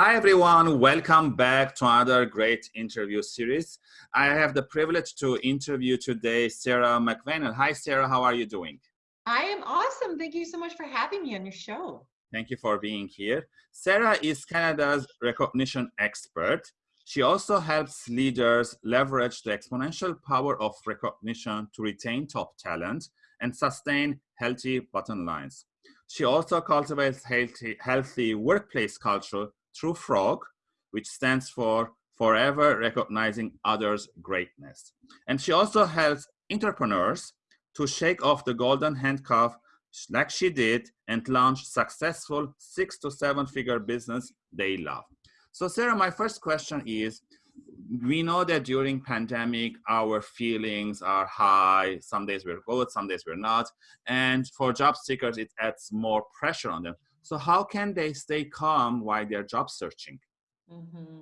Hi, everyone. Welcome back to another great interview series. I have the privilege to interview today Sarah McVanel. Hi, Sarah. How are you doing? I am awesome. Thank you so much for having me on your show. Thank you for being here. Sarah is Canada's recognition expert. She also helps leaders leverage the exponential power of recognition to retain top talent and sustain healthy bottom lines. She also cultivates healthy, healthy workplace culture through FROG, which stands for Forever Recognizing Others' Greatness. And she also helps entrepreneurs to shake off the golden handcuff like she did and launch successful six to seven figure business they love. So Sarah, my first question is, we know that during pandemic, our feelings are high. Some days we're good, some days we're not. And for job seekers, it adds more pressure on them. So how can they stay calm while they're job searching? Mm-hmm.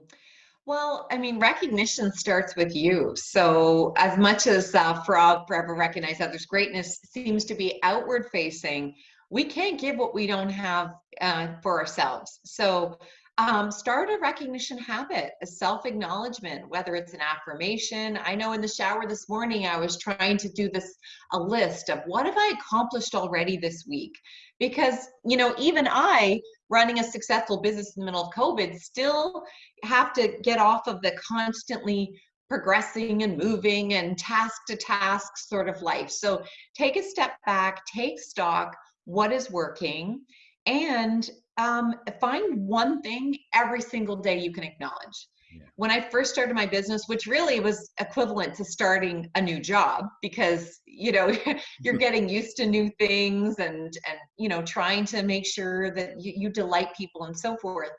Well, I mean, recognition starts with you. So, as much as uh, Frog Forever Recognize Others' Greatness seems to be outward facing, we can't give what we don't have uh, for ourselves. So, um, start a recognition habit, a self acknowledgement, whether it's an affirmation. I know in the shower this morning, I was trying to do this a list of what have I accomplished already this week? Because, you know, even I, running a successful business in the middle of COVID, still have to get off of the constantly progressing and moving and task to task sort of life. So take a step back, take stock, what is working, and um, find one thing every single day you can acknowledge. Yeah. When I first started my business, which really was equivalent to starting a new job because you know you're getting used to new things and and you know trying to make sure that you, you delight people and so forth.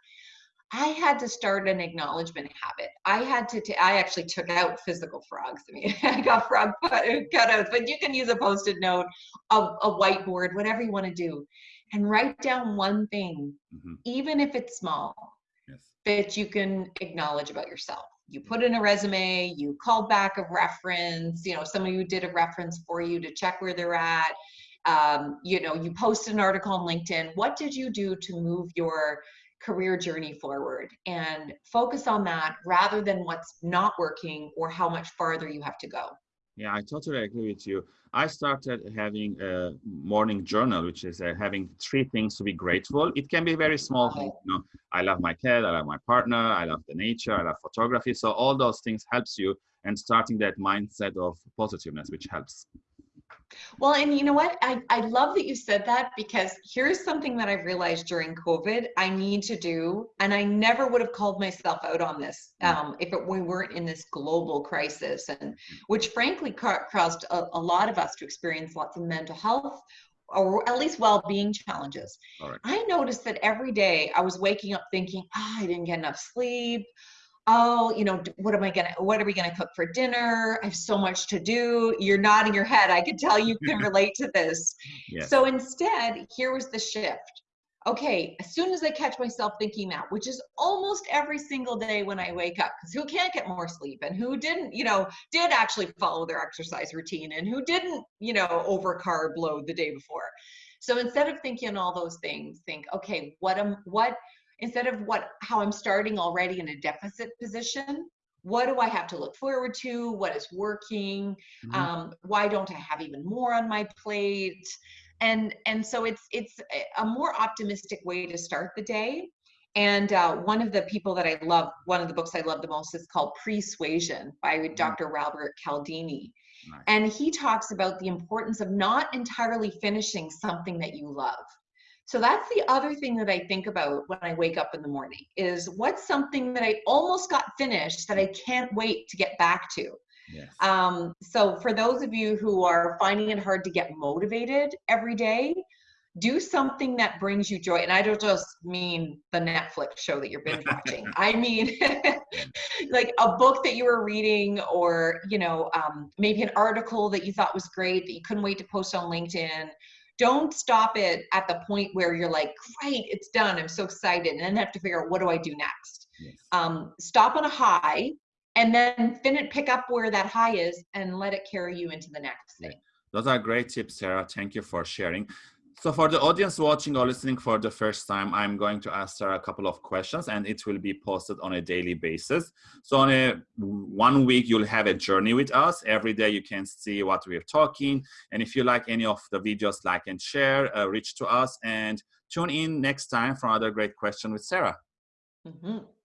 I had to start an acknowledgement habit. I had to, I actually took out physical frogs. I mean, I got frog cutouts, but you can use a post it note, a, a whiteboard, whatever you want to do and write down one thing, mm-hmm. even if it's small, yes. that you can acknowledge about yourself. You put in a resume, you called back a reference, you know, somebody who did a reference for you to check where they're at. Um, you know, you post an article on LinkedIn. What did you do to move your career journey forward and focus on that rather than what's not working or how much farther you have to go. Yeah, I totally agree with you. I started having a morning journal, which is uh, having three things to be grateful. It can be very small. You know, I love my cat, I love my partner, I love the nature, I love photography. So all those things helps you and starting that mindset of positiveness, which helps. Well, and you know what? I, I love that you said that because here's something that I've realized during COVID I need to do, and I never would have called myself out on this mm. um, if it, we weren't in this global crisis, and which frankly caused a, a lot of us to experience lots of mental health or at least well-being challenges. Right. I noticed that every day I was waking up thinking, oh, I didn't get enough sleep oh, you know, what am I gonna, what are we gonna cook for dinner? I have so much to do. You're nodding your head. I can tell you can relate to this. Yes. So instead, here was the shift. Okay, as soon as I catch myself thinking that, which is almost every single day when I wake up, because who can't get more sleep and who didn't, you know, did actually follow their exercise routine and who didn't, you know, over carb load the day before. So instead of thinking all those things, think, okay, what am what instead of what how I'm starting already in a deficit position, what do I have to look forward to? What is working? Mm-hmm. Um, why don't I have even more on my plate? And and so it's it's a more optimistic way to start the day. And uh, one of the people that I love, one of the books I love the most is called Persuasion by mm-hmm. Dr. Robert Cialdini. Nice. And he talks about the importance of not entirely finishing something that you love. So that's the other thing that I think about when I wake up in the morning is what's something that I almost got finished that I can't wait to get back to. Yes. Um, so for those of you who are finding it hard to get motivated every day, do something that brings you joy. And I don't just mean the Netflix show that you're binge watching. I mean like a book that you were reading or, you know, um, maybe an article that you thought was great that you couldn't wait to post on LinkedIn don't stop it at the point where you're like, great, it's done. I'm so excited. And then have to figure out what do I do next? Yes. Um, stop on a high and then finish, pick up where that high is and let it carry you into the next thing. Those are great tips, Sarah. Thank you for sharing. So for the audience watching or listening for the first time, I'm going to ask her a couple of questions and it will be posted on a daily basis. So on a one week, you'll have a journey with us. Every day you can see what we're talking. And if you like any of the videos, like and share, uh, reach to us and tune in next time for another great question with Sarah. Mm -hmm.